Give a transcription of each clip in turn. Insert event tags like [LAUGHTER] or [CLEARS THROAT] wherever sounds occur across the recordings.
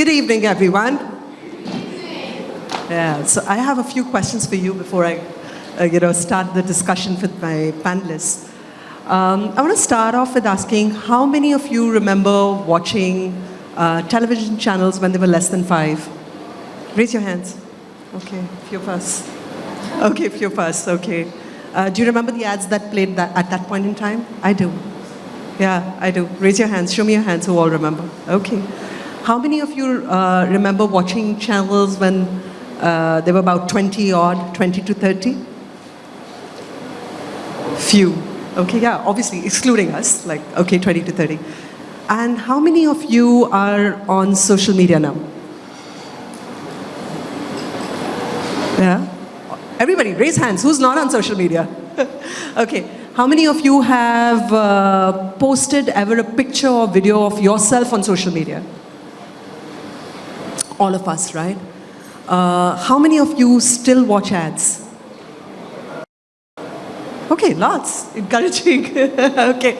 Good evening, everyone. Yeah, so I have a few questions for you before I, uh, you know, start the discussion with my panelists. Um, I want to start off with asking how many of you remember watching uh, television channels when they were less than five? Raise your hands. Okay, a few of us. Okay, a few of us, okay. Uh, do you remember the ads that played that, at that point in time? I do. Yeah, I do. Raise your hands. Show me your hands who all remember. Okay. How many of you uh, remember watching channels when uh, they were about 20 odd, 20 to 30? Few. Okay, yeah, obviously excluding us, like, okay, 20 to 30. And how many of you are on social media now? Yeah? Everybody, raise hands. Who's not on social media? [LAUGHS] okay. How many of you have uh, posted ever a picture or video of yourself on social media? All of us, right? Uh, how many of you still watch ads? Okay, lots. Encouraging. [LAUGHS] okay,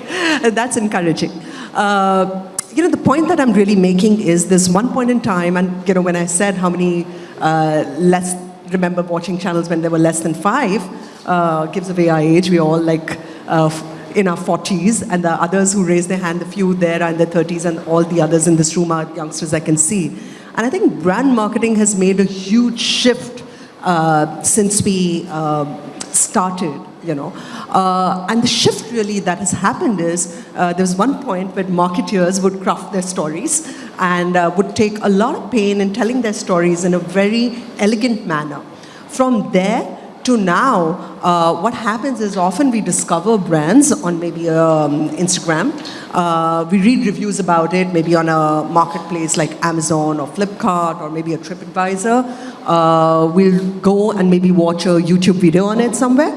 that's encouraging. Uh, you know, the point that I'm really making is this one point in time, and you know, when I said how many uh, less remember watching channels when there were less than five, uh, gives away our age. We're all like uh, in our 40s, and the others who raised their hand, the few there are in their 30s, and all the others in this room are youngsters I can see. And I think brand marketing has made a huge shift uh, since we uh, started you know. Uh, and the shift really that has happened is uh, there was one point where marketeers would craft their stories and uh, would take a lot of pain in telling their stories in a very elegant manner. From there to now, uh, what happens is often we discover brands on maybe um, Instagram. Uh, we read reviews about it, maybe on a marketplace like Amazon or Flipkart or maybe a TripAdvisor. Uh, we'll go and maybe watch a YouTube video on it somewhere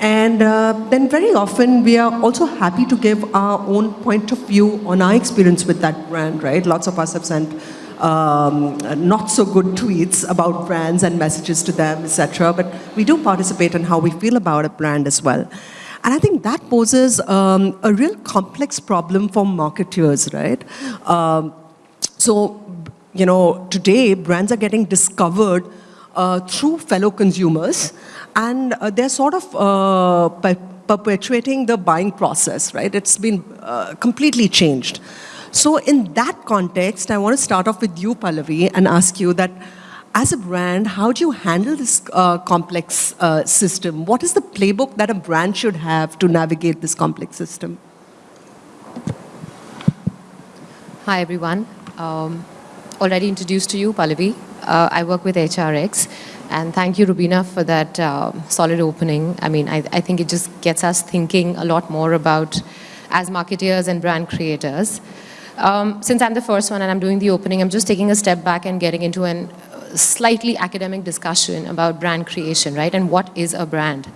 and uh, then very often we are also happy to give our own point of view on our experience with that brand, right? Lots of us have sent um, not so good tweets about brands and messages to them, etc. But we do participate in how we feel about a brand as well. And I think that poses um, a real complex problem for marketers, right? Um, so, you know, today brands are getting discovered uh, through fellow consumers and uh, they're sort of uh, perpetuating the buying process, right? It's been uh, completely changed. So in that context, I want to start off with you, Pallavi, and ask you that as a brand, how do you handle this uh, complex uh, system? What is the playbook that a brand should have to navigate this complex system? Hi, everyone. Um, already introduced to you, Pallavi. Uh, I work with HRX. And thank you, Rubina, for that uh, solid opening. I mean, I, I, think it just gets us thinking a lot more about, as marketeers and brand creators. Um, since I'm the first one and I'm doing the opening, I'm just taking a step back and getting into a uh, slightly academic discussion about brand creation, right? And what is a brand?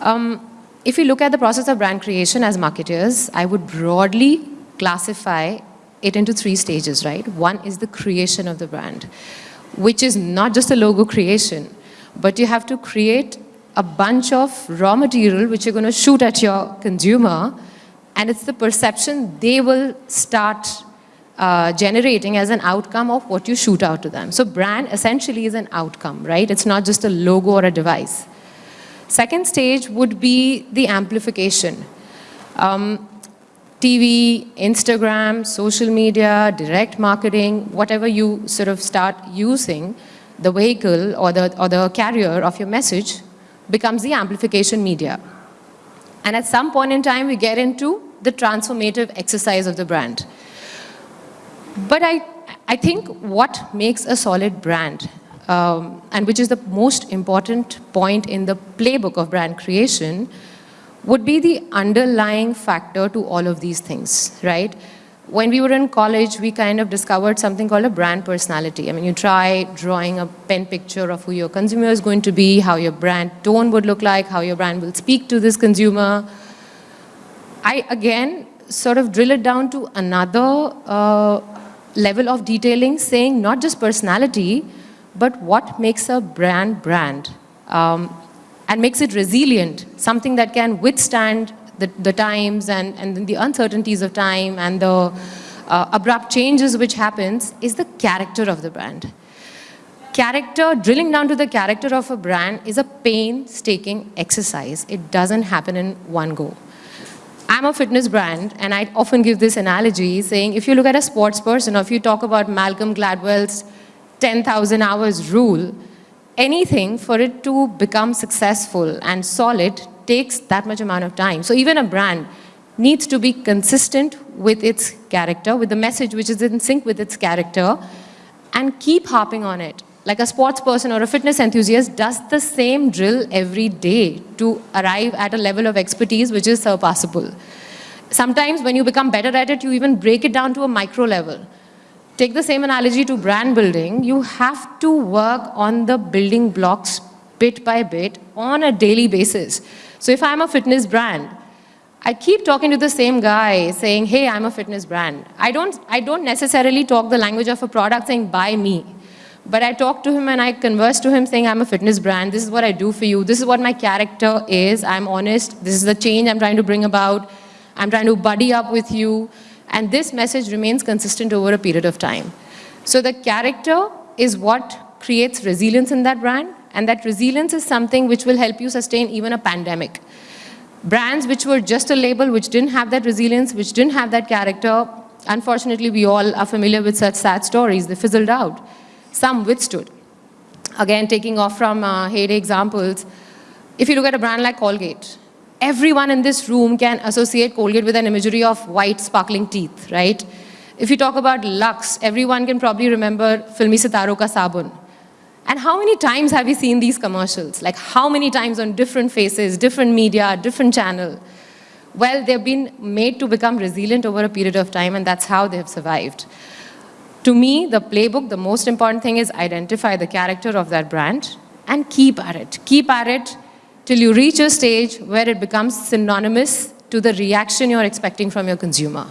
Um, if you look at the process of brand creation as marketers, I would broadly classify it into three stages, right? One is the creation of the brand which is not just a logo creation, but you have to create a bunch of raw material which you're going to shoot at your consumer, and it's the perception they will start uh, generating as an outcome of what you shoot out to them. So brand essentially is an outcome, right? It's not just a logo or a device. Second stage would be the amplification. Um, TV, Instagram, social media, direct marketing, whatever you sort of start using, the vehicle or the, or the carrier of your message becomes the amplification media. And at some point in time, we get into the transformative exercise of the brand. But I, I think what makes a solid brand, um, and which is the most important point in the playbook of brand creation, would be the underlying factor to all of these things, right? When we were in college, we kind of discovered something called a brand personality. I mean, you try drawing a pen picture of who your consumer is going to be, how your brand tone would look like, how your brand will speak to this consumer. I, again, sort of drill it down to another uh, level of detailing, saying not just personality, but what makes a brand brand. Um, and makes it resilient, something that can withstand the, the times and, and the uncertainties of time and the uh, abrupt changes which happens is the character of the brand. Character, drilling down to the character of a brand is a painstaking exercise. It doesn't happen in one go. I'm a fitness brand, and I often give this analogy saying if you look at a sports person or if you talk about Malcolm Gladwell's 10,000 hours rule, anything for it to become successful and solid takes that much amount of time. So even a brand needs to be consistent with its character, with the message which is in sync with its character, and keep harping on it like a sports person or a fitness enthusiast does the same drill every day to arrive at a level of expertise which is surpassable. Sometimes when you become better at it, you even break it down to a micro level. Take the same analogy to brand building. You have to work on the building blocks bit by bit on a daily basis. So if I'm a fitness brand, I keep talking to the same guy saying, hey, I'm a fitness brand. I don't, I don't necessarily talk the language of a product saying, buy me. But I talk to him and I converse to him saying, I'm a fitness brand. This is what I do for you. This is what my character is. I'm honest. This is the change I'm trying to bring about. I'm trying to buddy up with you. And this message remains consistent over a period of time. So the character is what creates resilience in that brand. And that resilience is something which will help you sustain even a pandemic. Brands which were just a label, which didn't have that resilience, which didn't have that character, unfortunately, we all are familiar with such sad stories. They fizzled out. Some withstood. Again, taking off from uh, heyday examples, if you look at a brand like Colgate, everyone in this room can associate Colgate with an imagery of white sparkling teeth, right? If you talk about Lux, everyone can probably remember Filmi Sitaro Ka Sabun. And how many times have you seen these commercials? Like how many times on different faces, different media, different channel? Well, they've been made to become resilient over a period of time and that's how they have survived. To me, the playbook, the most important thing is identify the character of that brand and keep at it. Keep at it till you reach a stage where it becomes synonymous to the reaction you're expecting from your consumer.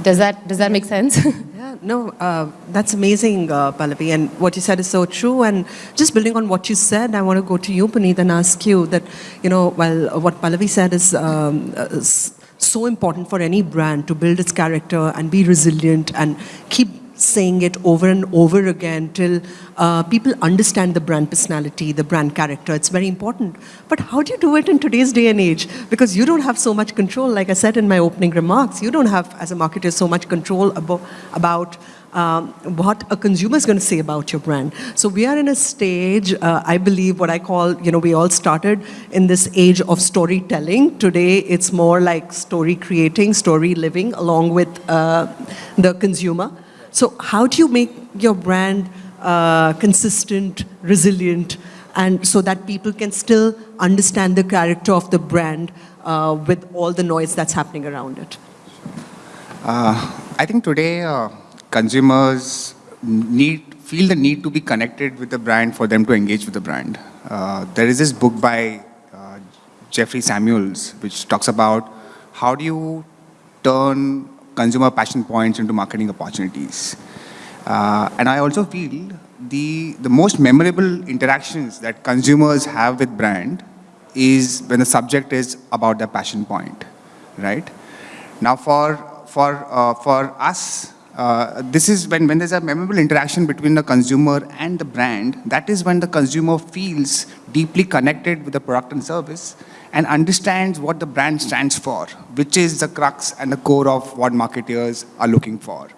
Does that, does that make sense? [LAUGHS] yeah, no, uh, that's amazing, uh, Pallavi, and what you said is so true. And just building on what you said, I want to go to you, Puneet, and ask you that, you know, well, what Pallavi said is, um, uh, so important for any brand to build its character and be resilient and keep saying it over and over again till uh, people understand the brand personality, the brand character. It's very important. But how do you do it in today's day and age? Because you don't have so much control, like I said in my opening remarks, you don't have, as a marketer, so much control about, about um, what a consumer is going to say about your brand. So we are in a stage, uh, I believe what I call, you know, we all started in this age of storytelling. Today it's more like story creating, story living along with uh, the consumer. So how do you make your brand uh, consistent, resilient, and so that people can still understand the character of the brand uh, with all the noise that's happening around it? Uh, I think today uh, consumers need feel the need to be connected with the brand for them to engage with the brand. Uh, there is this book by uh, Jeffrey Samuels which talks about how do you turn consumer passion points into marketing opportunities. Uh, and I also feel the, the most memorable interactions that consumers have with brand is when the subject is about their passion point, right? Now for, for, uh, for us, uh, this is when, when there's a memorable interaction between the consumer and the brand, that is when the consumer feels deeply connected with the product and service and understands what the brand stands for, which is the crux and the core of what marketers are looking for.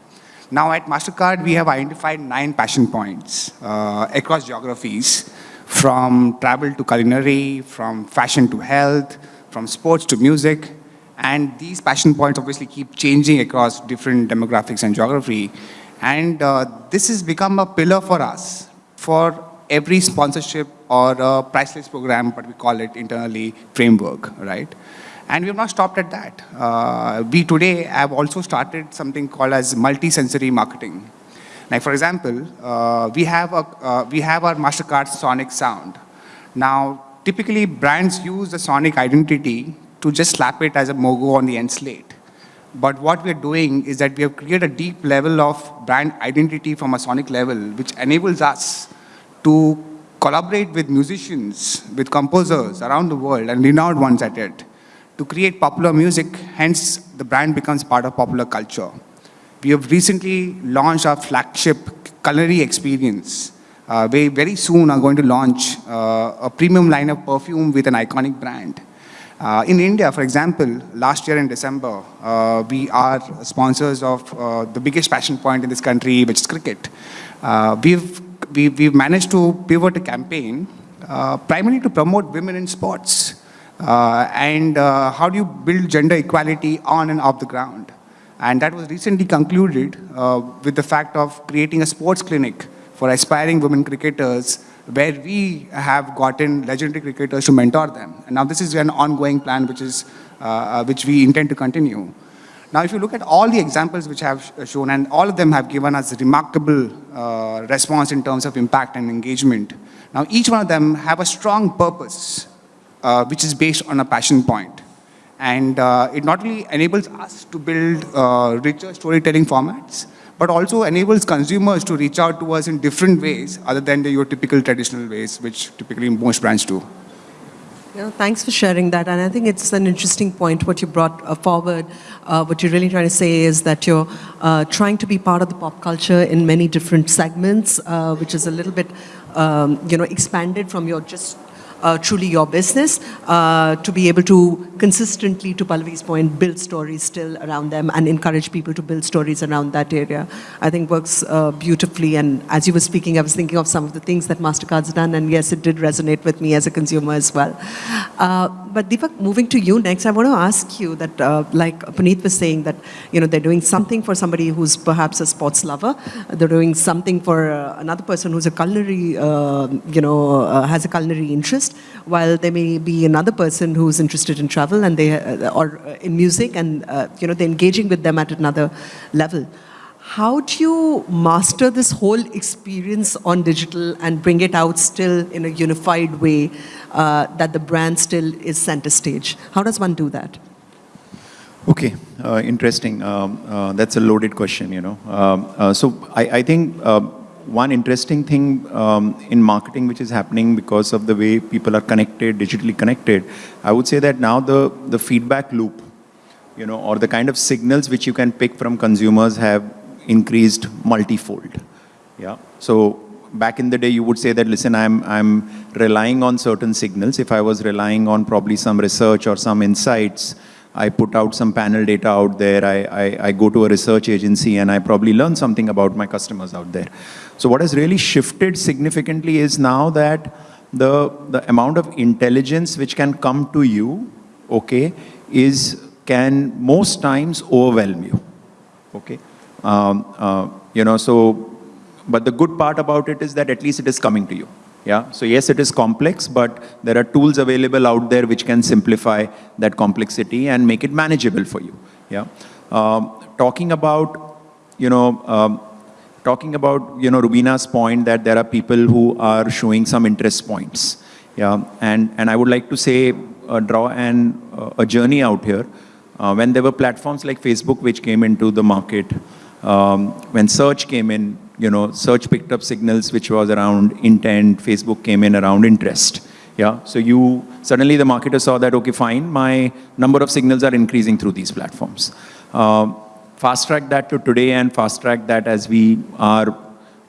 Now at MasterCard, we have identified nine passion points uh, across geographies, from travel to culinary, from fashion to health, from sports to music, and these passion points obviously keep changing across different demographics and geography. And uh, this has become a pillar for us for every sponsorship or a priceless program, but we call it internally framework, right? And we have not stopped at that. Uh, we today have also started something called as multi-sensory marketing. Like for example, uh, we, have a, uh, we have our MasterCard Sonic sound. Now, typically brands use the Sonic identity to just slap it as a logo on the end slate. But what we're doing is that we have created a deep level of brand identity from a sonic level, which enables us to collaborate with musicians, with composers around the world, and renowned ones at it, to create popular music, hence the brand becomes part of popular culture. We have recently launched our flagship culinary experience. Uh, we very soon are going to launch uh, a premium line of perfume with an iconic brand. Uh, in India, for example, last year in December, uh, we are sponsors of uh, the biggest passion point in this country, which is cricket. Uh, we've, we, we've managed to pivot a campaign uh, primarily to promote women in sports. Uh, and uh, how do you build gender equality on and off the ground? And that was recently concluded with the fact of creating a sports clinic for aspiring women cricketers where we have gotten legendary cricketers to mentor them. And now this is an ongoing plan which, is, uh, which we intend to continue. Now, if you look at all the examples which I have shown, and all of them have given us remarkable uh, response in terms of impact and engagement. Now, each one of them have a strong purpose, uh, which is based on a passion point. And uh, it not only enables us to build uh, richer storytelling formats, but also enables consumers to reach out to us in different ways other than the, your typical traditional ways, which typically most brands do. Yeah, thanks for sharing that. And I think it's an interesting point what you brought uh, forward. Uh, what you're really trying to say is that you're uh, trying to be part of the pop culture in many different segments, uh, which is a little bit, um, you know, expanded from your just truly your business uh, to be able to consistently, to Pallavi's point, build stories still around them and encourage people to build stories around that area. I think works uh, beautifully. And as you were speaking, I was thinking of some of the things that MasterCard's done, and yes, it did resonate with me as a consumer as well. Uh, but Deepak, moving to you next, I want to ask you that, uh, like Puneet was saying, that you know they're doing something for somebody who's perhaps a sports lover. They're doing something for uh, another person who's a culinary, uh, you know, uh, has a culinary interest. While there may be another person who's interested in travel and they uh, or uh, in music, and uh, you know they're engaging with them at another level. How do you master this whole experience on digital and bring it out still in a unified way uh, that the brand still is center stage? How does one do that? Okay, uh, interesting. Um, uh, that's a loaded question, you know. Um, uh, so I, I think uh, one interesting thing um, in marketing which is happening because of the way people are connected, digitally connected, I would say that now the, the feedback loop, you know, or the kind of signals which you can pick from consumers have increased multifold. Yeah. So back in the day, you would say that, listen, I'm, I'm relying on certain signals. If I was relying on probably some research or some insights, I put out some panel data out there. I, I, I go to a research agency and I probably learn something about my customers out there. So what has really shifted significantly is now that the, the amount of intelligence which can come to you, okay, is can most times overwhelm you, okay. Um, uh, you know, so, but the good part about it is that at least it is coming to you. Yeah, so yes, it is complex, but there are tools available out there which can simplify that complexity and make it manageable for you. Yeah, um, talking about, you know, um, talking about, you know, Rubina's point that there are people who are showing some interest points. Yeah, and, and I would like to say, uh, draw an, uh, a journey out here. Uh, when there were platforms like Facebook which came into the market, um, when search came in, you know, search picked up signals which was around intent, Facebook came in around interest. Yeah, so you, suddenly the marketer saw that, okay, fine, my number of signals are increasing through these platforms. Um, fast track that to today and fast track that as we are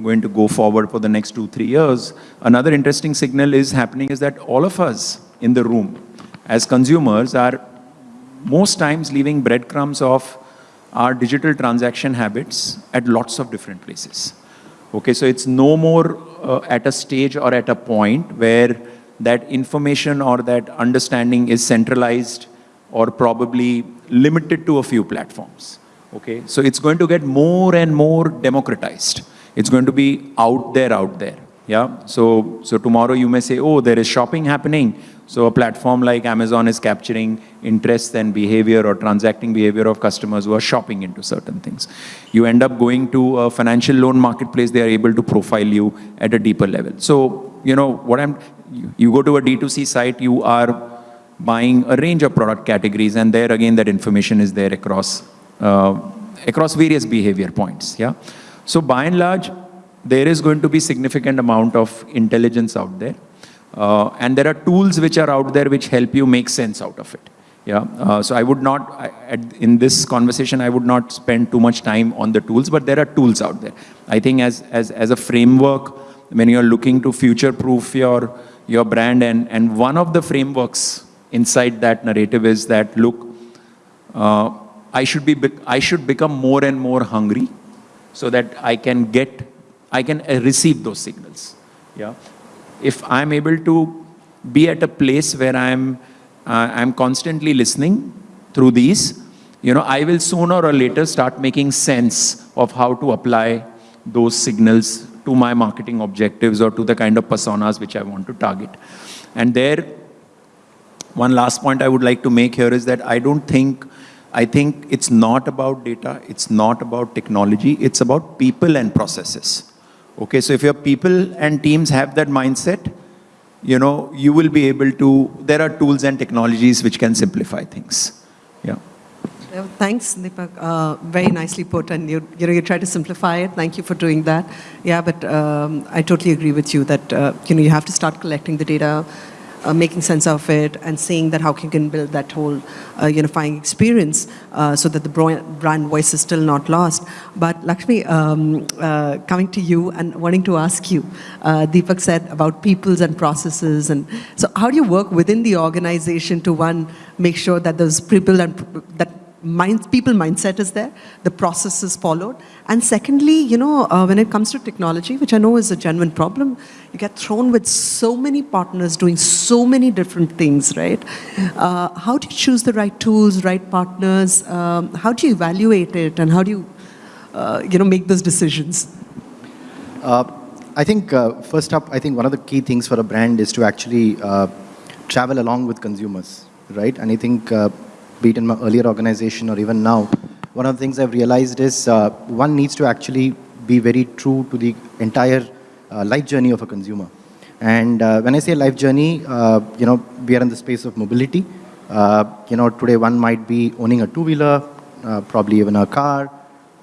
going to go forward for the next two, three years. Another interesting signal is happening is that all of us in the room as consumers are most times leaving breadcrumbs of our digital transaction habits at lots of different places. Okay, so it's no more uh, at a stage or at a point where that information or that understanding is centralized or probably limited to a few platforms. Okay, so it's going to get more and more democratized. It's going to be out there, out there. Yeah, so, so tomorrow you may say, oh, there is shopping happening. So a platform like Amazon is capturing interest and behavior or transacting behavior of customers who are shopping into certain things. You end up going to a financial loan marketplace, they are able to profile you at a deeper level. So, you know, what I'm, you, go to a D2C site, you are buying a range of product categories and there again that information is there across, across various behavior points, yeah. So by and large, there is going to be significant amount of intelligence out there. Uh, and there are tools which are out there which help you make sense out of it. Yeah, uh, so I would not, I, at, in this conversation, I would not spend too much time on the tools, but there are tools out there. I think as, as, as a framework, when you're looking to future-proof your, your brand, and, and one of the frameworks inside that narrative is that, look, uh, I, should be, I should become more and more hungry so that I can get, I can uh, receive those signals. Yeah. If I'm able to be at a place where I'm, uh, I'm constantly listening through these, you know, I will sooner or later start making sense of how to apply those signals to my marketing objectives or to the kind of personas which I want to target. And there, one last point I would like to make here is that I don't think, I think it's not about data, it's not about technology, it's about people and processes. Okay, so if your people and teams have that mindset, you know, you will be able to, there are tools and technologies which can simplify things. Yeah. Thanks, Deepak. Uh, very nicely put, and you, you know, you try to simplify it. Thank you for doing that. Yeah, but um, I totally agree with you that uh, you know you have to start collecting the data, uh, making sense of it, and seeing that how you can build that whole uh, unifying experience uh, so that the brand voice is still not lost. But Lakshmi, um, uh, coming to you and wanting to ask you, uh, Deepak said about peoples and processes, and so how do you work within the organization to one make sure that those people and that mind, people mindset is there, the process is followed. And secondly, you know, uh, when it comes to technology, which I know is a genuine problem, you get thrown with so many partners doing so many different things, right? Uh, how do you choose the right tools, right partners? Um, how do you evaluate it, and how do you, uh, you know, make those decisions? Uh, I think uh, first up, I think one of the key things for a brand is to actually uh, travel along with consumers, right? And I think, be it in my earlier organization or even now, one of the things I've realized is uh, one needs to actually be very true to the entire uh, life journey of a consumer. And uh, when I say life journey, uh, you know, we are in the space of mobility. Uh, you know, today one might be owning a two-wheeler, uh, probably even a car.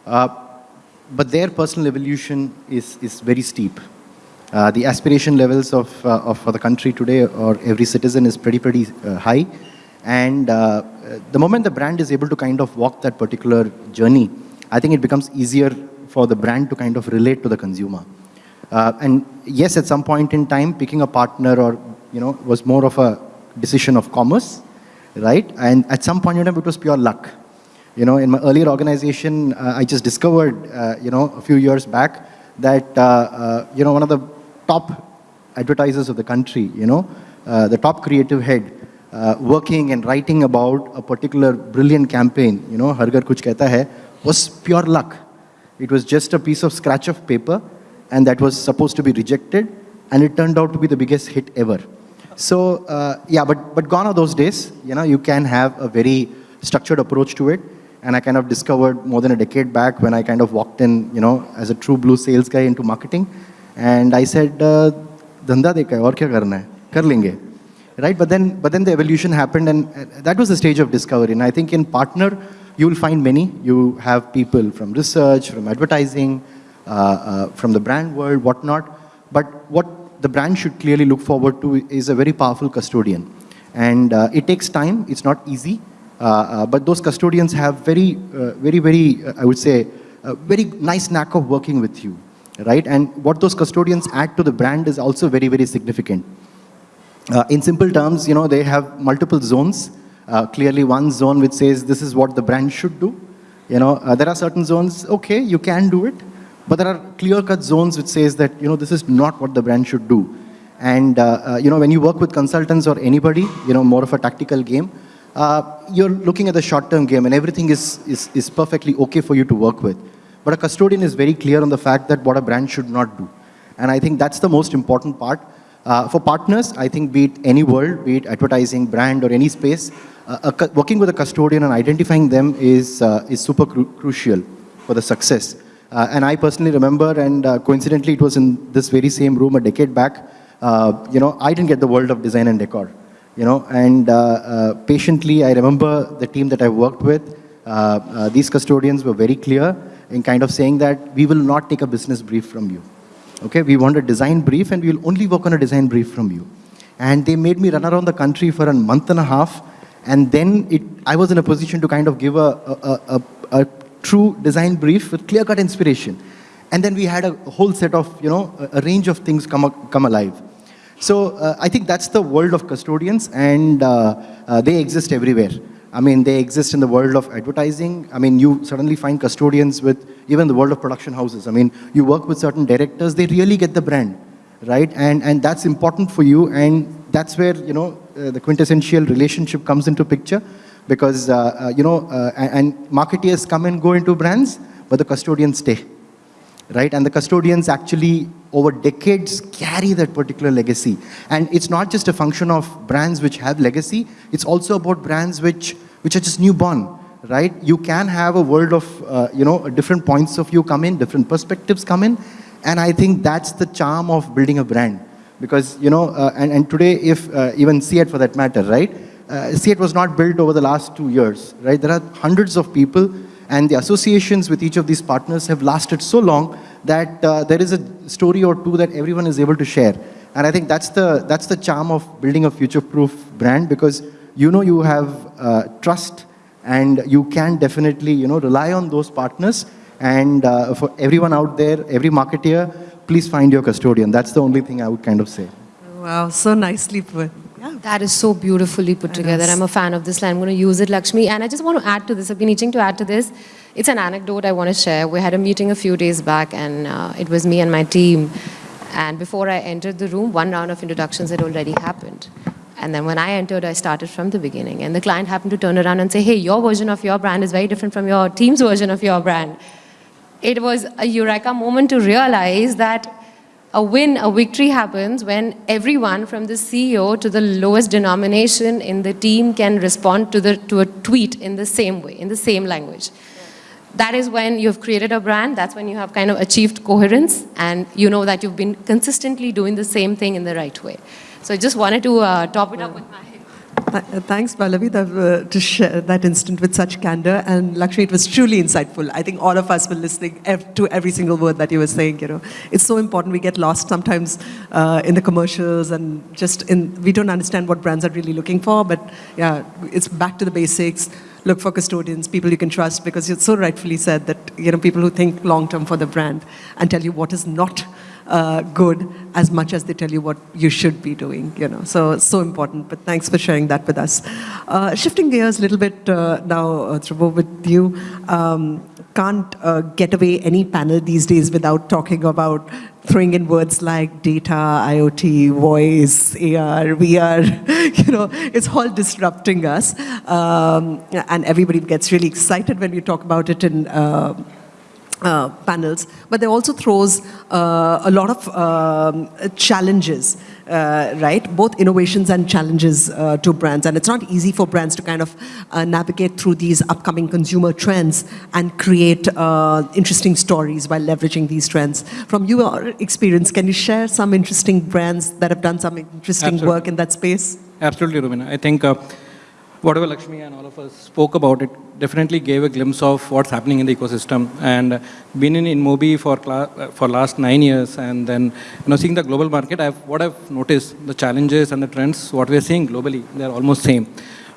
But their personal evolution is, is very steep. The aspiration levels of, of for the country today or every citizen is pretty, pretty high. And uh, the moment the brand is able to kind of walk that particular journey, I think it becomes easier for the brand to kind of relate to the consumer. Uh, and yes, at some point in time, picking a partner or, you know, was more of a decision of commerce, right? And at some point in time, it was pure luck. You know, in my earlier organization, uh, I just discovered, uh, you know, a few years back that, uh, uh, you know, one of the top advertisers of the country, you know, uh, the top creative head, uh, working and writing about a particular brilliant campaign, you know, Har Ghar Kuch Kehta Hai, was pure luck. It was just a piece of scratch of paper and that was supposed to be rejected and it turned out to be the biggest hit ever. So, uh, yeah, but, but gone are those days. You know, you can have a very structured approach to it. And I kind of discovered more than a decade back when I kind of walked in, you know, as a true blue sales guy into marketing. And I said, uh, dhanda dekha hai, aur kya karna hai? Kar right? But then but then the evolution happened and uh, that was the stage of discovery. And i think in partner you will find many. You have people from research from advertising uh, uh, from the brand world whatnot. But what the brand should clearly look forward to is a very powerful custodian. And uh, it takes time. It's not easy. Uh, uh, but those custodians have very very very i would say a very nice knack of working with you. Right? And what those custodians add to the brand is also very very significant uh, in simple terms, you know, they have multiple zones. Uh, clearly one zone which says this is what the brand should do. You know, uh, there are certain zones, okay, you can do it, but there are clear-cut zones which says that, you know, this is not what the brand should do. And, uh, uh, you know, when you work with consultants or anybody, you know, more of a tactical game, uh, you're looking at the short-term game and everything is, is, is perfectly okay for you to work with. But a custodian is very clear on the fact that what a brand should not do. And I think that's the most important part. Uh, for partners, I think be it any world, be it advertising, brand, or any space, uh, working with a custodian and identifying them is, uh, is super cru- crucial for the success. Uh, and I personally remember, and uh, coincidentally, it was in this very same room a decade back. You know, I didn't get the world of design and decor. You know, and patiently, I remember the team that I worked with. These custodians were very clear in kind of saying that we will not take a business brief from you. Okay, we want a design brief and we will only work on a design brief from you. And they made me run around the country for a month and a half And then it, I was in a position to kind of give a, a, a, a, a true design brief with clear-cut inspiration. And then we had a whole set of, you know, a, a range of things come, come alive. So uh, I think that's the world of custodians and uh, uh, they exist everywhere. I mean, they exist in the world of advertising. I mean, you suddenly find custodians with even the world of production houses. I mean, you work with certain directors, they really get the brand, right? And, and that's important for you. And that's where, you know, uh, the quintessential relationship comes into picture because, uh, uh, you know, uh, and, and marketeers come and go into brands, but the custodians stay right? And the custodians actually, over decades, carry that particular legacy. And it's not just a function of brands which have legacy, it's also about brands which, which are just newborn, right? You can have a world of, uh, you know, different points of view come in, different perspectives come in, and I think that's the charm of building a brand. Because, you know, uh, and, and today, if uh, even CEAT for that matter, right? Uh, CEAT was not built over the last two years, right? There are hundreds of people and the associations with each of these partners have lasted so long that uh, there is a story or two that everyone is able to share. And I think that's the, that's the charm of building a future-proof brand because you know you have uh, trust and you can definitely you know, rely on those partners. And uh, for everyone out there, every marketeer, please find your custodian. That's the only thing I would kind of say. Wow, so nicely put. Yeah. That is so beautifully put together. is. I'm a fan of this line. I'm going to use it, Lakshmi. And I just want to add to this. I've been itching to add to this. It's an anecdote I want to share. We had a meeting a few days back, and uh, it was me and my team. And before I entered the room, one round of introductions had already happened. And then when I entered, I started from the beginning. And the client happened to turn around and say, hey, your version of your brand is very different from your team's version of your brand. It was a eureka moment to realize that a win, a victory happens when everyone from the CEO to the lowest denomination in the team can respond to, the, to a tweet in the same way, in the same language. That is when you've created a brand, that's when you have kind of achieved coherence and you know that you've been consistently doing the same thing in the right way. So I just wanted to uh, top it up with my... Uh, Thanks, Pallavi, uh, to share that instant with such candor. And Lakshmi, it was truly insightful. I think all of us were listening ev- to every single word that you were saying. You know, it's so important. We get lost sometimes uh, in the commercials and just in. We don't understand what brands are really looking for. But yeah, it's back to the basics. Look for custodians, people you can trust, because you so rightfully said that you know people who think long term for the brand and tell you what is not uh, good as much as they tell you what you should be doing, you know. So, so important. But thanks for sharing that with us. Uh, shifting gears a little bit uh, now, uh, with you. Um, can't uh, get away any panel these days without talking about throwing in words like data, IoT, voice, AR, VR. [LAUGHS] You know, it's all disrupting us. Um, and everybody gets really excited when we talk about it in uh, uh, panels, but they also throws uh, a lot of um, challenges, uh, right? Both innovations and challenges uh, to brands, and it's not easy for brands to kind of uh, navigate through these upcoming consumer trends and create uh, interesting stories while leveraging these trends. From your experience, can you share some interesting brands that have done some interesting Absolutely. work in that space? Absolutely, Rubina. I think uh, whatever Lakshmi and all of us spoke about, it definitely gave a glimpse of what's happening in the ecosystem. And uh, been in InMobi for uh, for last nine years, and then you know seeing the global market, I've, what I've noticed, the challenges and the trends, what we're seeing globally, they're almost same.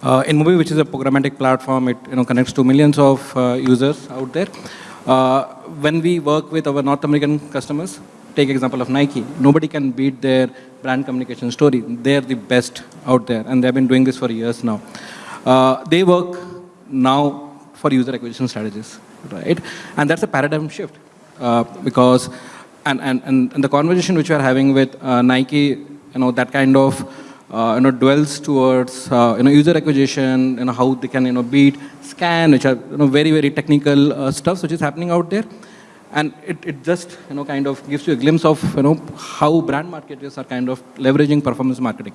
Uh, InMobi, which is a programmatic platform, it you know connects to millions of uh, users out there. Uh, when we work with our North American customers, take example of Nike. Nobody can beat their brand communication story. They're the best out there, and they've been doing this for years now. Uh, they work now for user acquisition strategies, right? And that's a paradigm shift uh, because, and, and, and, the conversation which we are having with uh, Nike, you know, that kind of, uh, you know, dwells towards, uh, you know, user acquisition, you know, how they can, you know, beat scan, which are, you know, very, very technical uh, stuff which is happening out there and it, it just you know kind of gives you a glimpse of you know how brand marketers are kind of leveraging performance marketing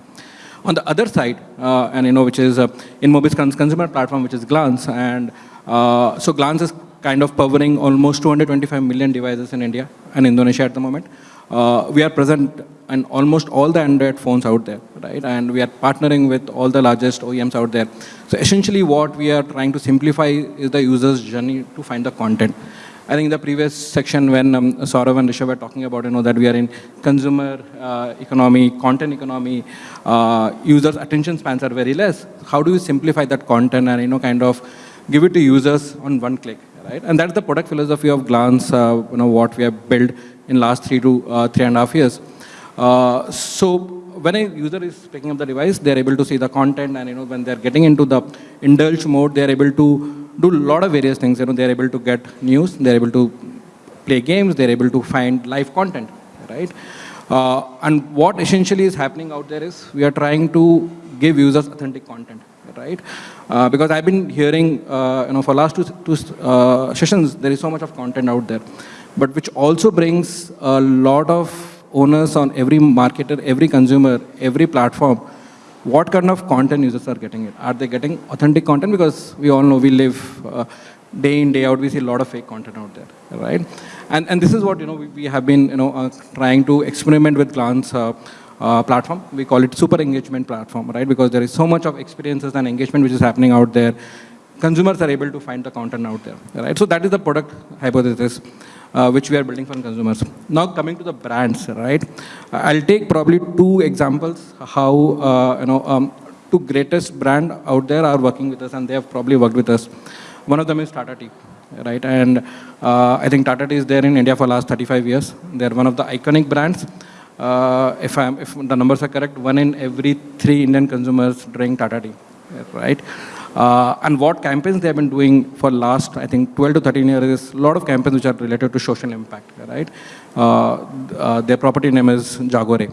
on the other side uh, and you know which is uh, InMobi's cons- consumer platform which is glance and uh, so glance is kind of powering almost 225 million devices in india and indonesia at the moment. Uh, we are present in almost all the android phones out there right? And we are partnering with all the largest oems out there. So essentially what we are trying to simplify is the user's journey to find the content I think the previous section when um, Saurav and Rishabh were talking about, you know, that we are in consumer uh, economy, content economy, uh, users' attention spans are very less. How do you simplify that content and, you know, kind of give it to users on one click, right? And that's the product philosophy of Glance, uh, you know, what we have built in last three to uh, three and a half years. Uh, so when a user is picking up the device, they're able to see the content and, you know, when they're getting into the indulge mode, they're able to do a lot of various things. You know, they're able to get news, they're able to play games, they're able to find live content, right? Uh, and what essentially is happening out there is we are trying to give users authentic content, right? Uh, because I've been hearing, uh, you know, for last two, two uh, sessions, there is so much of content out there, but which also brings a lot of owners on every marketer, every consumer, every platform what kind of content users are getting it. Are they getting authentic content? Because we all know we live uh, day in, day out, we see a lot of fake content out there, right? And, and this is what, you know, we, we have been, you know, uh, trying to experiment with Glance uh, uh, platform. We call it super engagement platform, right? Because there is so much of experiences and engagement which is happening out there. Consumers are able to find the content out there, right? So that is the product hypothesis uh, which we are building for consumers. Now coming to the brands, right? I'll take probably two examples how, uh, you know, um, two greatest brand out there are working with us and they have probably worked with us. One of them is Tata Tea, right? And uh, I think Tata Tea is there in India for last 35 years. They're one of the iconic brands. Uh, if, if the numbers are correct, one in every three Indian consumers drink Tata Tea, right? Uh, and what campaigns they have been doing for last, I think, 12 to 13 years is a lot of campaigns which are related to social impact, right? Uh, uh, their property name is Jaago Re.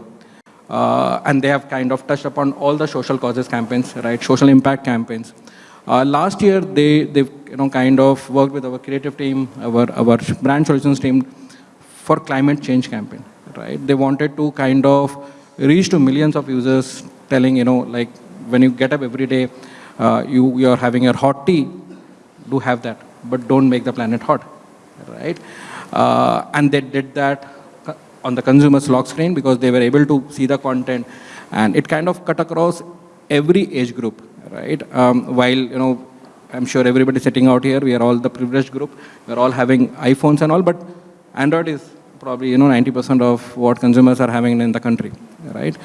Uh, and they have kind of touched upon all the social causes campaigns, right? Social impact campaigns. Uh, last year, they, they you know, kind of worked with our creative team, our, our brand solutions team for climate change campaign, right? They wanted to kind of reach to millions of users telling, you know, like when you get up every day, uh, you, you are having your hot tea, do have that, but don't make the planet hot, right? Uh, and they did that on the consumer's lock screen because they were able to see the content and it kind of cut across every age group, right? Um, while, you know, I'm sure everybody sitting out here, we are all the privileged group, we're all having iPhones and all, but Android is probably, you know, 90% of what consumers are having in the country, right?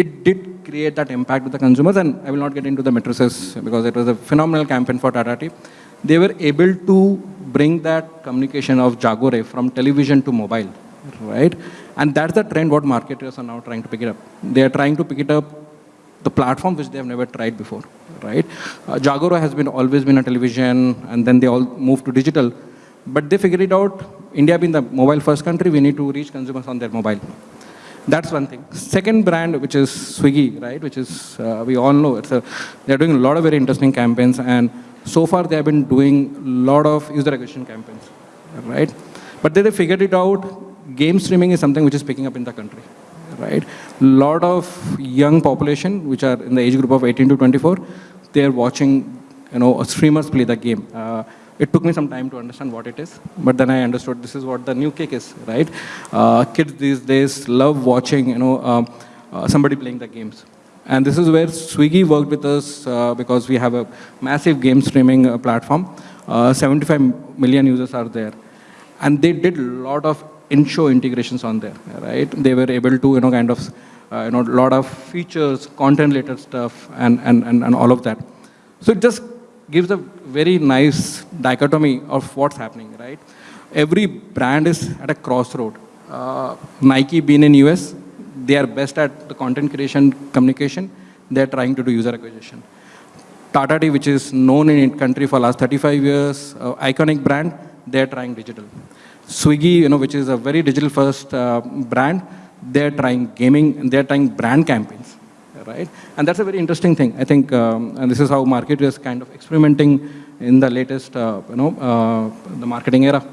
It did create that impact with the consumers. And I will not get into the matrices because it was a phenomenal campaign for Tata Tea. They were able to bring that communication of Jaago Re from television to mobile, right? And that's the trend what marketers are now trying to pick it up. They are trying to pick it up the platform which they have never tried before, right? Uh, has been always been a television and then they all moved to digital. But they figured it out, India being the mobile first country, we need to reach consumers on their mobile. That's one thing. Second brand, which is Swiggy, right, which is, uh, we all know, it's a, they're doing a lot of very interesting campaigns, and so far they have been doing a lot of user acquisition campaigns, right? But then they figured it out, game streaming is something which is picking up in the country, right? Lot of young population, which are in the age group of 18 to 24, they're watching, you know, streamers play the game. Uh, it took me some time to understand what it is, but then I understood this is what the new kick is, right? Uh, kids these days love watching, you know, um, uh, somebody playing the games. And this is where Swiggy worked with us uh, because we have a massive game streaming uh, platform. Uh, 75 million users are there. And they did a lot of in-show integrations on there, right? They were able to, you know, kind of, uh, you know, a lot of features, content-related stuff, and, and, and, and all of that. So it just gives a very nice dichotomy of what's happening, right? Every brand is at a crossroad. Uh, Nike being in US, they are best at the content creation, communication. They're trying to do user acquisition. Tata Tea, which is known in country for last 35 years, uh, iconic brand, they're trying digital. Swiggy, you know, which is a very digital first uh, brand, they're trying gaming, and they're trying brand campaigns right? And that's a very interesting thing. I think, um, and this is how market is kind of experimenting in the latest, uh, you know, uh, the marketing era.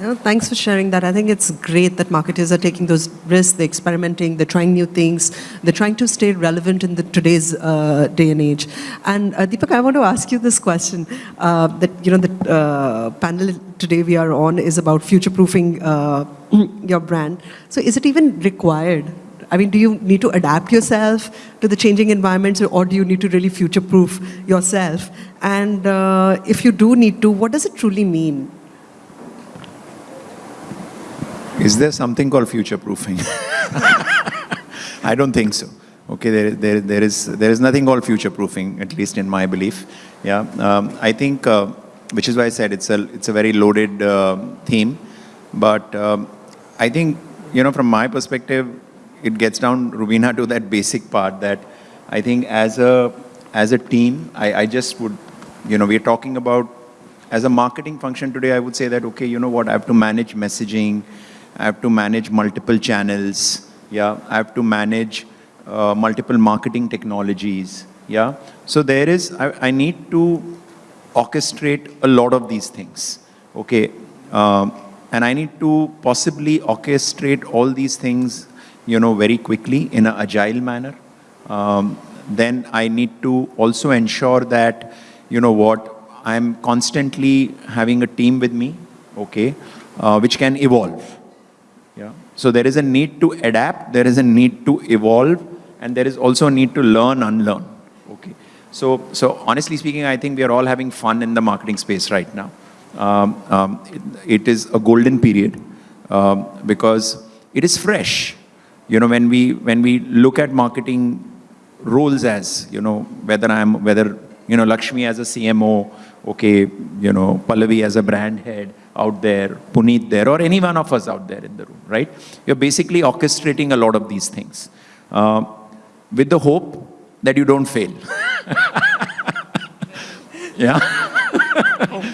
Yeah, thanks for sharing that. I think it's great that marketers are taking those risks, they're experimenting, they're trying new things, they're trying to stay relevant in the today's uh, day and age. And uh, Deepak, I want to ask you this question. Uh, that you know, the uh, panel today we are on is about future-proofing uh, [CLEARS THROAT] your brand. So, is it even required I mean, do you need to adapt yourself to the changing environments or do you need to really future-proof yourself? And uh, if you do need to, what does it truly mean? Is there something called future proofing? [LAUGHS] I don't think so. Okay, there, there, there, is, there is nothing called future proofing, at least in my belief. Yeah, um, I think, uh, which is why I said it's a, it's a very loaded uh, theme. But um, I think, you know, from my perspective, it gets down, Rubina, to that basic part that I think as a, as a team, I, I just would, you know, we're talking about, as a marketing function today, I would say that, okay, you know what, I have to manage messaging, I have to manage multiple channels, yeah, I have to manage uh, multiple marketing technologies, yeah. So there is, I, I, need to orchestrate a lot of these things, okay. Um, and I need to possibly orchestrate all these things, you know, very quickly in an agile manner. Um, then I need to also ensure that, you know what, I'm constantly having a team with me, okay, uh, which can evolve. Yeah. So there is a need to adapt, there is a need to evolve, and there is also a need to learn, unlearn. Okay. So, so honestly speaking, I think we are all having fun in the marketing space right now. Um, um, it, it is a golden period um, because it is fresh. You know, when we when we look at marketing roles as you know whether I'm whether you know Lakshmi as a CMO, okay, you know Pallavi as a brand head out there, Puneet there, or any one of us out there in the room, right? You're basically orchestrating a lot of these things uh, with the hope that you don't fail. [LAUGHS] yeah.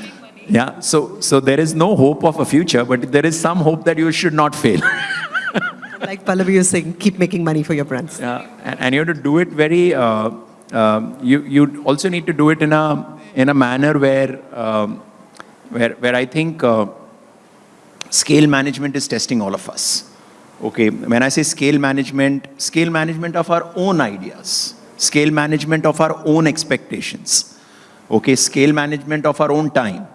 [LAUGHS] Yeah, so, so there is no hope of a future, but there is some hope that you should not fail. [LAUGHS] like Pallavi was saying, keep making money for your brands. Yeah, and, and you have to do it very, uh, um, you, you also need to do it in a, in a manner where, um, where, where I think uh, scale management is testing all of us. Okay, when I say scale management, scale management of our own ideas, scale management of our own expectations, okay, scale management of our own time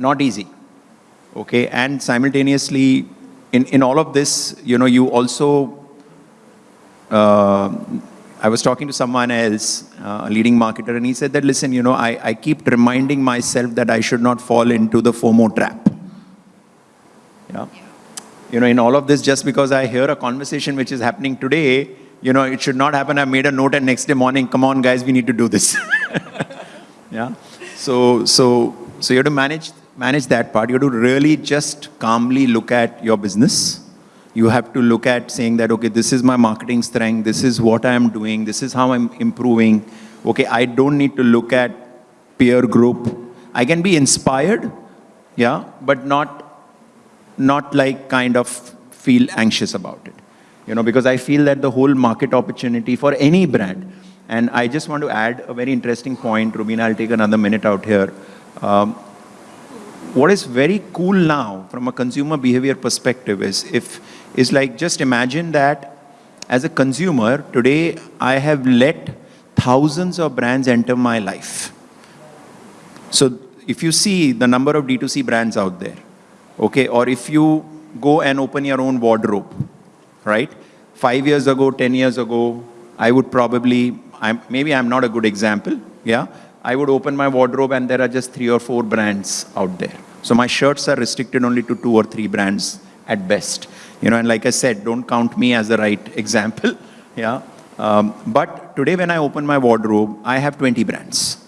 not easy. Okay, and simultaneously, in, in all of this, you know, you also, uh, I was talking to someone else, uh, a leading marketer, and he said that, listen, you know, I, I keep reminding myself that I should not fall into the FOMO trap. Yeah. You know, in all of this, just because I hear a conversation which is happening today, you know, it should not happen. I made a note and next day morning, come on guys, we need to do this. [LAUGHS] yeah. So, so, so you have to manage manage that part. You have to really just calmly look at your business. You have to look at saying that, okay, this is my marketing strength, this is what I am doing, this is how I'm improving. Okay, I don't need to look at peer group. I can be inspired, yeah, but not, not like kind of feel anxious about it. You know, because I feel that the whole market opportunity for any brand, and I just want to add a very interesting point, Rubina, I'll take another minute out here. Um, what is very cool now from a consumer behavior perspective is if is like just imagine that as a consumer today I have let thousands of brands enter my life. So if you see the number of D2C brands out there, okay, or if you go and open your own wardrobe, right? Five years ago, 10 years ago, I would probably, I'm, maybe I'm not a good example, yeah, I would open my wardrobe and there are just three or four brands out there. So my shirts are restricted only to two or three brands at best. You know, and like I said, don't count me as the right example. [LAUGHS] yeah. Um, but today when I open my wardrobe, I have 20 brands.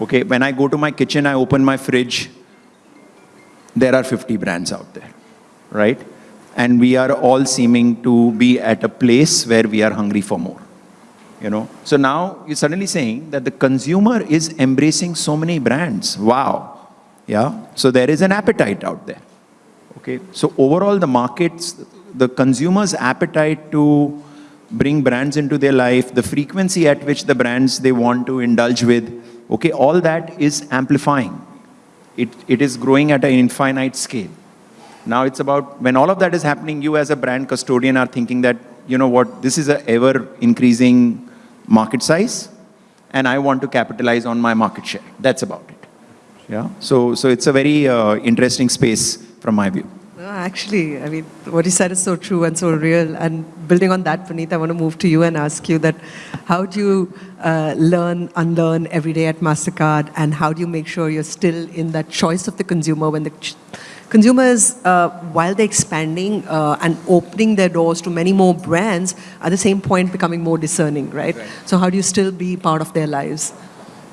Okay, when I go to my kitchen, I open my fridge, there are 50 brands out there, right? And we are all seeming to be at a place where we are hungry for more you know. So now you're suddenly saying that the consumer is embracing so many brands. Wow. Yeah. So there is an appetite out there. Okay. So overall the markets, the consumer's appetite to bring brands into their life, the frequency at which the brands they want to indulge with, okay, all that is amplifying. It, it is growing at an infinite scale. Now it's about, when all of that is happening, you as a brand custodian are thinking that, you know what, this is a ever increasing market size, and I want to capitalize on my market share. That's about it. Yeah. So, so it's a very uh, interesting space from my view. No, actually, I mean, what you said is so true and so real. And building on that, Puneet, I want to move to you and ask you that how do you uh, learn, unlearn every day at MasterCard, and how do you make sure you're still in that choice of the consumer when the consumers, uh, while they're expanding uh, and opening their doors to many more brands, at the same point becoming more discerning, right? Right. So how do you still be part of their lives?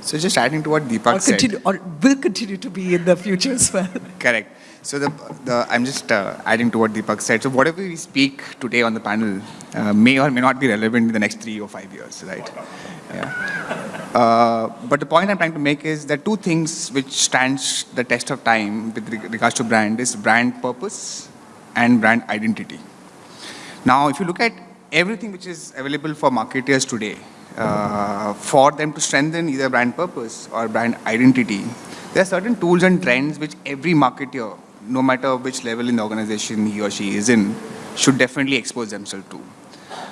So just adding to what Deepak Or, said. or will continue to be in the future as well? Correct. So the, the I'm just uh, adding to what Deepak said. So whatever we speak today on the panel uh, may or may not be relevant in the next three or five years, right? Yeah. Uh, but the point I'm trying to make is that two things which stands the test of time with regards to brand is brand purpose and brand identity. Now, if you look at everything which is available for marketers today, uh, for them to strengthen either brand purpose or brand identity, there are certain tools and trends which every marketer, no matter which level in the organization he or she is in, should definitely expose themselves to.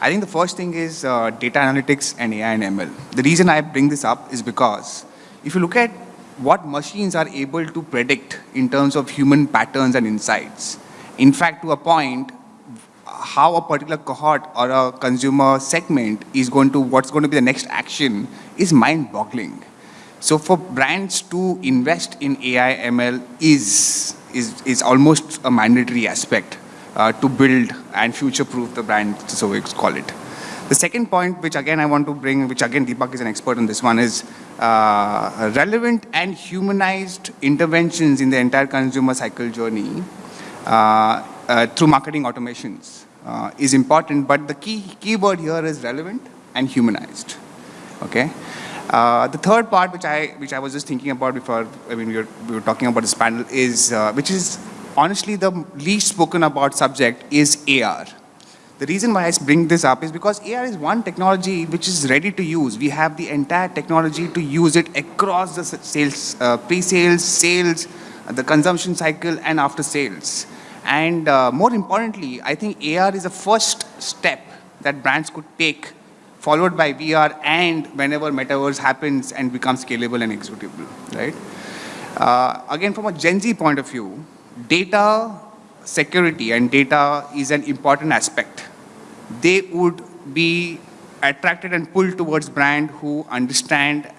I think the first thing is uh, data analytics and AI and ML. The reason I bring this up is because if you look at what machines are able to predict in terms of human patterns and insights, in fact, to a point, how a particular cohort or a consumer segment is going to, what's going to be the next action is mind-boggling. So for brands to invest in AI ML is, is, is almost a mandatory aspect uh, to build and future-proof the brand, so we call it. The second point, which again I want to bring, which again Deepak is an expert on this one, is uh, relevant and humanized interventions in the entire consumer cycle journey uh, uh, through marketing automations uh, is important, but the key keyword here is relevant and humanized. Okay. Uh, the third part, which I which I was just thinking about before, I mean, we were, we were talking about this panel, is uh, which is honestly the least spoken about subject is AR. The reason why I bring this up is because AR is one technology which is ready to use. We have the entire technology to use it across the sales, uh, pre-sales, sales, the consumption cycle, and after sales. And uh, more importantly, I think AR is the first step that brands could take, followed by VR, and whenever metaverse happens and becomes scalable and executable, right? Uh, again, from a Gen Z point of view, data security and data is an important aspect. They would be attracted and pulled towards brand who understand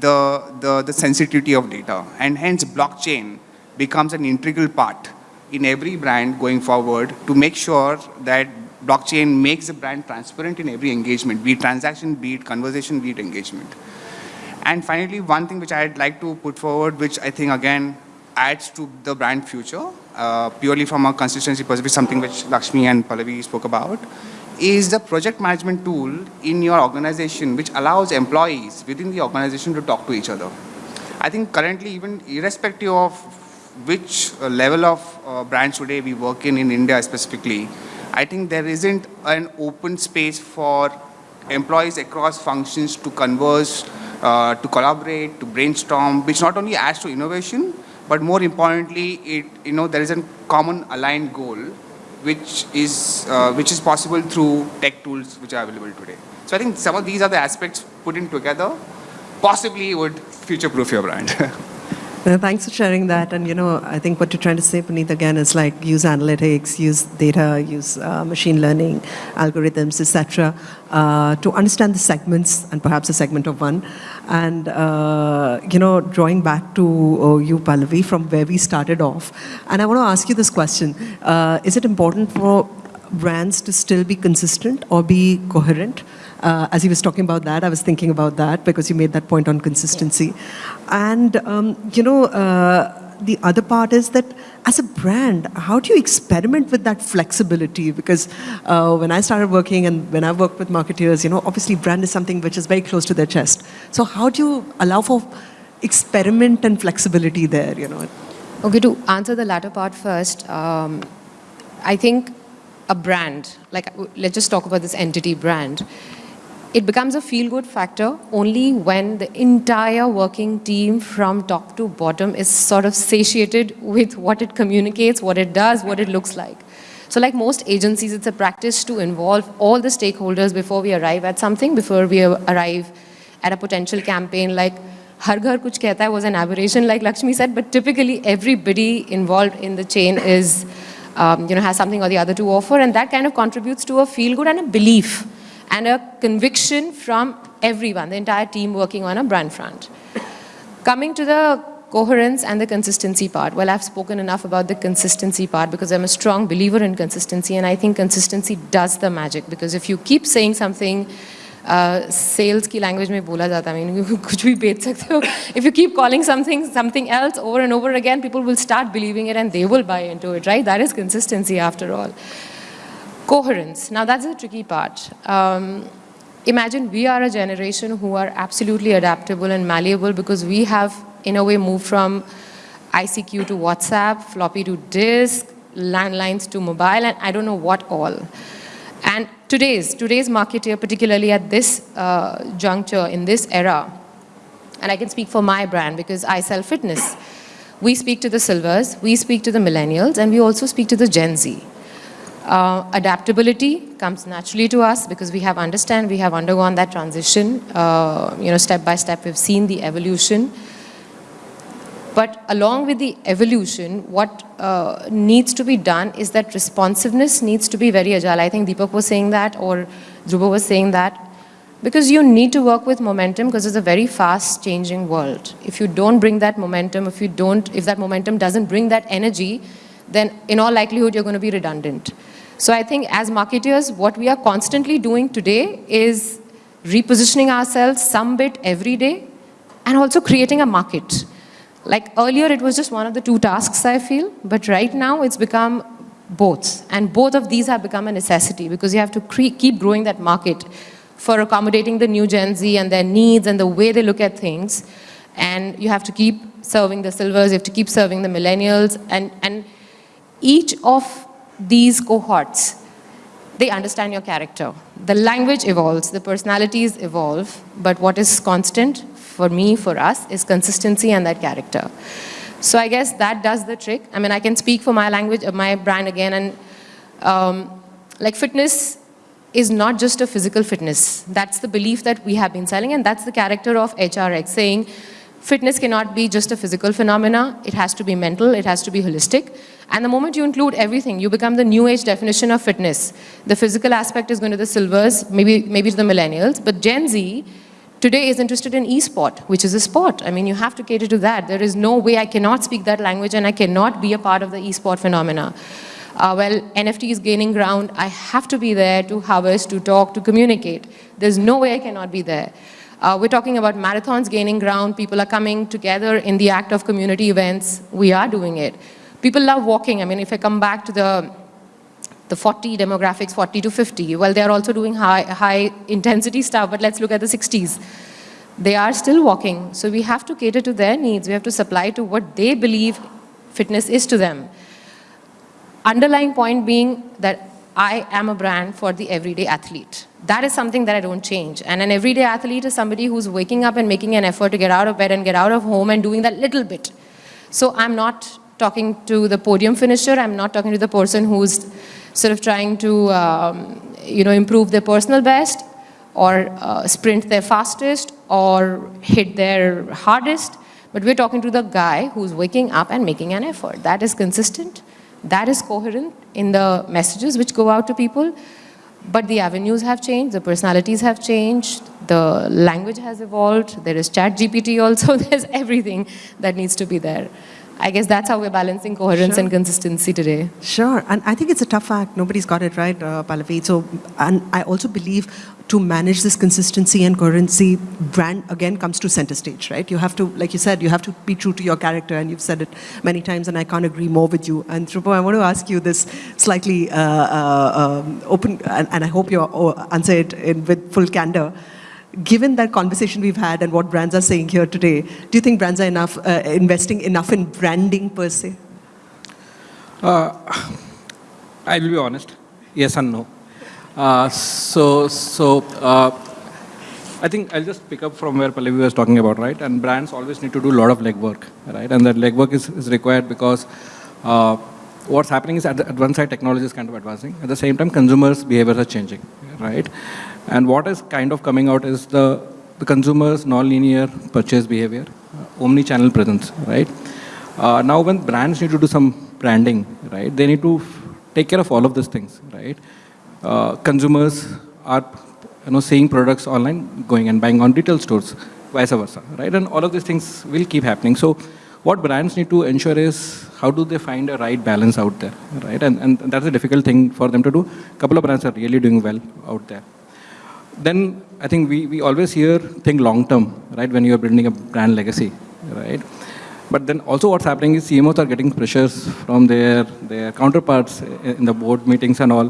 the, the, the sensitivity of data. And hence, blockchain becomes an integral part in every brand going forward to make sure that blockchain makes the brand transparent in every engagement, be it transaction, be it conversation, be it engagement. And finally, one thing which I'd like to put forward, which I think again adds to the brand future, uh, purely from a consistency perspective, something which Lakshmi and Pallavi spoke about, is the project management tool in your organization which allows employees within the organization to talk to each other. I think currently, even irrespective of which uh, level of uh, today we work in, in India specifically, I think there isn't an open space for employees across functions to converse, uh, to collaborate, to brainstorm, which not only adds to innovation, but more importantly, it, you know, there is a common aligned goal, which is, uh, which is possible through tech tools which are available today. So I think some of these are the aspects put in together, possibly would future-proof your brand. [LAUGHS] Uh, thanks for sharing that. And you know, I think what you're trying to say, Puneet, again, is like use analytics, use data, use uh, machine learning, algorithms, etc., uh, to understand the segments and perhaps a segment of one. And uh, you know, drawing back to uh, you, Pallavi, from where we started off. And I want to ask you this question: uh, Is it important for brands to still be consistent or be coherent? Uh, as he was talking about that, I was thinking about that because you made that point on consistency. And, um, you know, uh, the other part is that as a brand, how do you experiment with that flexibility? Because uh, when I started working and when I worked with marketeers, you know, obviously brand is something which is very close to their chest. So how do you allow for experiment and flexibility there, you know? Okay, to answer the latter part first, um, I think a brand, like let's just talk about this entity brand, it becomes a feel good factor only when the entire working team from top to bottom is sort of satiated with what it communicates, what it does, what it looks like. So, like most agencies, it's a practice to involve all the stakeholders before we arrive at something, before we arrive at a potential campaign. Like Har Ghar Kuch Kehta was an aberration, like Lakshmi said, but typically everybody involved in the chain is, um, you know, has something or the other to offer, and that kind of contributes to a feel good and a belief and a conviction from everyone, the entire team working on a brand front. Coming to the coherence and the consistency part. Well, I've spoken enough about the consistency part because I'm a strong believer in consistency and I think consistency does the magic because if you keep saying something sales uh, की language में बोला जाता है mean कुछ भी बेच सकते हो if you keep calling something something else over and over again people will start believing it and they will buy into it right that is consistency after all coherence now that's the tricky part um, imagine we are a generation who are absolutely adaptable and malleable because we have in a way moved from ICQ to WhatsApp, floppy to disk, landlines to mobile, and I don't know what all. And today's, today's marketer, particularly at this uh, juncture, in this era, and I can speak for my brand because I sell fitness, we speak to the silvers, we speak to the millennials, and we also speak to the Gen Z. Uh, adaptability comes naturally to us because we have understand, we have undergone that transition, uh, you know, step by step, we've seen the evolution. But along with the evolution, what uh, needs to be done is that responsiveness needs to be very agile. I think Deepak was saying that or Dhruva was saying that. Because you need to work with momentum because it's a very fast changing world. If you don't bring that momentum, if you don't, if that momentum doesn't bring that energy, then in all likelihood you're going to be redundant. So I think as marketers, what we are constantly doing today is repositioning ourselves some bit every day and also creating a market. Like earlier, it was just one of the two tasks, I feel, but right now it's become both. And both of these have become a necessity because you have to keep growing that market for accommodating the new Gen Z and their needs and the way they look at things. And you have to keep serving the silvers, you have to keep serving the millennials. And, and each of these cohorts, they understand your character. The language evolves, the personalities evolve, but what is constant for me, for us, is consistency and that character. So I guess that does the trick. I mean, I can speak for my language, uh, my brand again, and um, like fitness is not just a physical fitness. That's the belief that we have been selling, and that's the character of HRX, saying fitness cannot be just a physical phenomena. It has to be mental, it has to be holistic. And the moment you include everything, you become the new age definition of fitness. The physical aspect is going to the silvers, maybe, maybe to the millennials, but Gen Z today is interested in e-sport, which is a sport. I mean, you have to cater to that. There is no way I cannot speak that language and I cannot be a part of the e-sport phenomena. Uh, well, NFT is gaining ground. I have to be there to harvest, to talk, to communicate. There's no way I cannot be there. Uh, we're talking about marathons gaining ground. People are coming together in the act of community events. We are doing it. People love walking. I mean, if I come back to the the 40 demographics, 40 to 50. Well, they're also doing high, high intensity stuff, but let's look at the 60s. They are still walking, so we have to cater to their needs. We have to supply to what they believe fitness is to them. Underlying point being that I am a brand for the everyday athlete. That is something that I don't change. And an everyday athlete is somebody who's waking up and making an effort to get out of bed and get out of home and doing that little bit. So I'm not talking to the podium finisher. I'm not talking to the person who's sort of trying to, um, you know, improve their personal best or uh, sprint their fastest or hit their hardest. But we're talking to the guy who's waking up and making an effort. That is consistent. That is coherent in the messages which go out to people. But the avenues have changed, the personalities have changed, the language has evolved, there is ChatGPT also, [LAUGHS] there's everything that needs to be there. I guess that's how we're balancing coherence sure. and consistency today. Sure, and I think it's a tough act. Nobody's got it right, uh, Pallavi. So, and I also believe to manage this consistency and coherency, brand again comes to center stage, right? You have to, like you said, you have to be true to your character, and you've said it many times, and I can't agree more with you. And Dhruva, I want to ask you this slightly uh, uh, um, open, and, and, I hope you uh, answer it in, with full candor given that conversation we've had and what brands are saying here today, do you think brands are enough, uh, investing enough in branding per se? Uh, I will be honest, yes and no. Uh, so, so uh, I think I'll just pick up from where Pallavi was talking about, right? And brands always need to do a lot of legwork, right? And that legwork is, is required because uh, what's happening is at, the, at one side technology is kind of advancing. At the same time, consumers' behaviors are changing, right? And what is kind of coming out is the, the consumer's non-linear purchase behavior, uh, omni-channel presence, right? Uh, now when brands need to do some branding, right, they need to take care of all of these things, right? Uh, consumers are you know, seeing products online, going and buying on retail stores, vice versa, right? And all of these things will keep happening. So what brands need to ensure is how do they find a right balance out there, right? And, and that's a difficult thing for them to do. A couple of brands are really doing well out there. Then I think we, we always hear think long term, right, when you're building a brand legacy, right? But then also what's happening is CMOs are getting pressures from their, their counterparts in the board meetings and all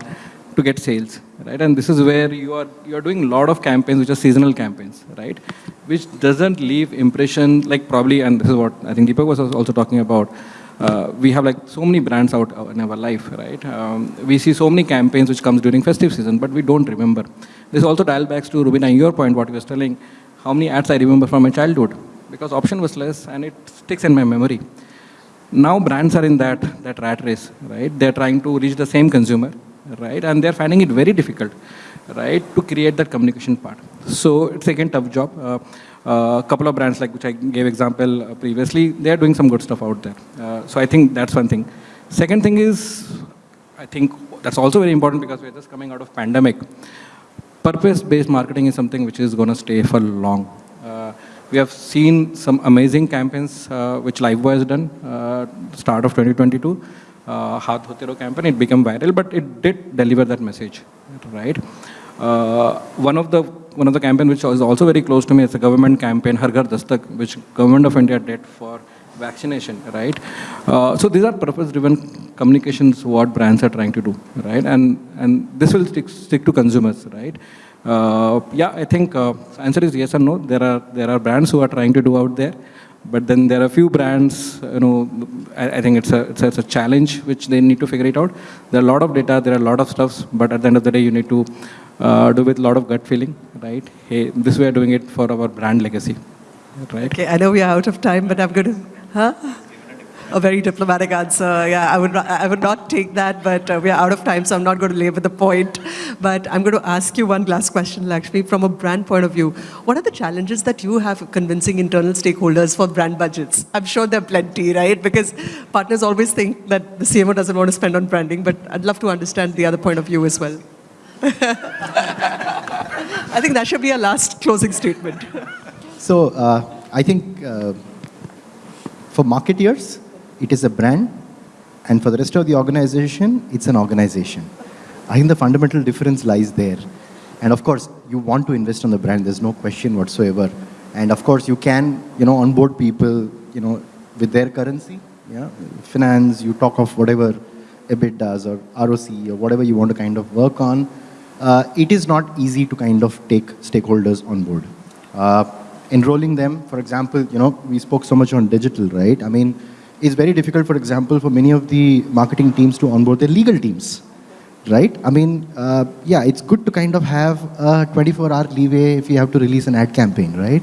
to get sales, right? And this is where you are, you are doing a lot of campaigns which are seasonal campaigns, right? Which doesn't leave impression, like probably, and this is what I think Deepak was also talking about, uh, we have like so many brands out in our life, right? Um, we see so many campaigns which comes during festive season, but we don't remember. This also dial backs to Rubina, your point, what you were telling, how many ads I remember from my childhood, because option was less and it sticks in my memory. Now brands are in that, that rat race, right? They're trying to reach the same consumer, right? And they're finding it very difficult, right, to create that communication part. So it's again tough job. A uh, uh, couple of brands like which I gave example uh, previously, they're doing some good stuff out there. Uh, so I think that's one thing. Second thing is, I think that's also very important because we're just coming out of pandemic. Purpose-based marketing is something which is going to stay for long. Uh, we have seen some amazing campaigns uh, which Lifebuoy has done, uh, start of 2022 uh, Haath Dhotero campaign, it became viral, but it did deliver that message, right? Uh, one of the one of the campaign which is also very close to me is a government campaign, Har Ghar Dastak, which government of India did for vaccination, right? Uh, so these are purpose-driven communications what brands are trying to do, right? And and this will stick stick to consumers, right? Uh, yeah, I think uh, answer is yes or no. There are there are brands who are trying to do out there. But then there are a few brands, you know, I, I think it's a, it's a, it's, a, challenge which they need to figure it out. There are a lot of data, there are a lot of stuffs, but at the end of the day, you need to uh, do with a lot of gut feeling, right? Hey, this way are doing it for our brand legacy, right? Okay, I know we are out of time, but I'm going to, huh? a very diplomatic answer. Yeah, I would, I would not take that, but uh, we are out of time, so I'm not going to labor the point. But I'm going to ask you one last question, Lakshmi, from a brand point of view. What are the challenges that you have convincing internal stakeholders for brand budgets? I'm sure there are plenty, right? Because partners always think that the CMO doesn't want to spend on branding, but I'd love to understand the other point of view as well. [LAUGHS] I think that should be our last closing statement. So uh, I think uh, for marketeers, it is a brand, and for the rest of the organization, it's an organization. I think the fundamental difference lies there. And of course, you want to invest on the brand, there's no question whatsoever. And of course, you can, you know, onboard people, you know, with their currency, yeah, finance, you talk of whatever does or ROC or whatever you want to kind of work on. Uh, it is not easy to kind of take stakeholders on board. Uh, enrolling them, for example, you know, we spoke so much on digital, right? I mean, it's very difficult, for example, for many of the marketing teams to onboard their legal teams, right? I mean, uh, yeah, it's good to kind of have a 24-hour leeway if you have to release an ad campaign, right?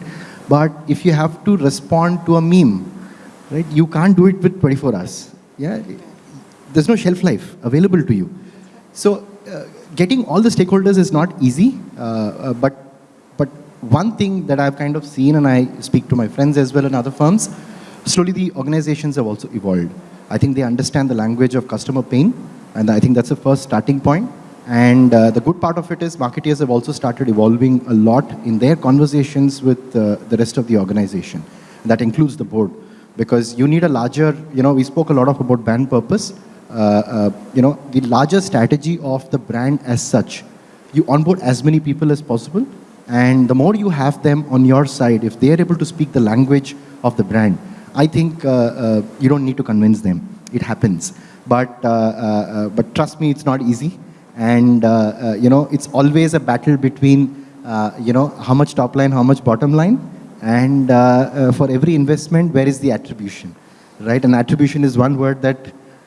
But if you have to respond to a meme, right, you can't do it with 24 hours. Yeah, there's no shelf life available to you. So uh, getting all the stakeholders is not easy, uh, uh, but but one thing that I've kind of seen, and I speak to my friends as well in other firms, slowly the organizations have also evolved. I think they understand the language of customer pain, and I think that's the first starting point. And uh, the good part of it is marketeers have also started evolving a lot in their conversations with uh, the rest of the organization. And That includes the board. Because you need a larger, you know, we spoke a lot of about brand purpose. Uh, uh you know, the larger strategy of the brand as such. You onboard as many people as possible. And the more you have them on your side, if they are able to speak the language of the brand, I think uh, uh, you don't need to convince them. It happens. But, uh, uh, uh but trust me, it's not easy. And, uh, you know, it's always a battle between, you know, how much top line, how much bottom line. And for every investment, where is the attribution? Right? And attribution is one word that,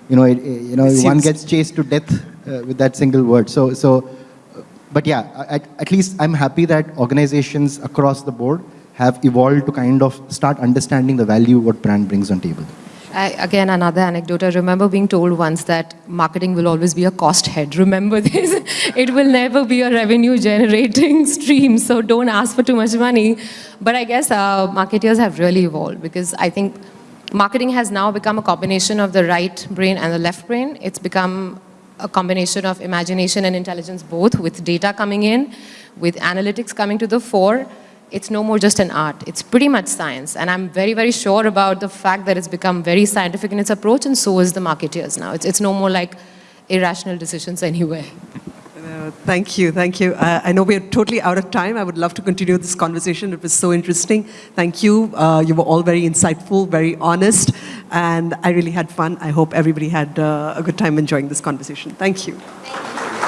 you know, it, you know, one gets chased to death with that single word. So, so but yeah, at, at, least I'm happy that organizations across the board have evolved to kind of start understanding the value what brand brings on table. I, again, another anecdote. I remember being told once that marketing will always be a cost head. [LAUGHS] Remember this. it will never be a revenue generating [LAUGHS] stream, so don't ask for too much money. But I guess uh, marketers have really evolved because I think marketing has now become a combination of the right brain and the left brain. It's become a combination of imagination and intelligence both with data coming in, with analytics coming to the fore, it's no more just an art. It's pretty much science. And I'm very, very sure about the fact that it's become very scientific in its approach, and so is the marketeers now. It's, it's no more like irrational decisions anywhere. Uh, Thank you, thank you. Uh, I know we are totally out of time. I would love to continue this conversation. It was so interesting. Thank you. Uh, you were all very insightful, very honest, and I really had fun. I hope everybody had uh, a good time enjoying this conversation. Thank you.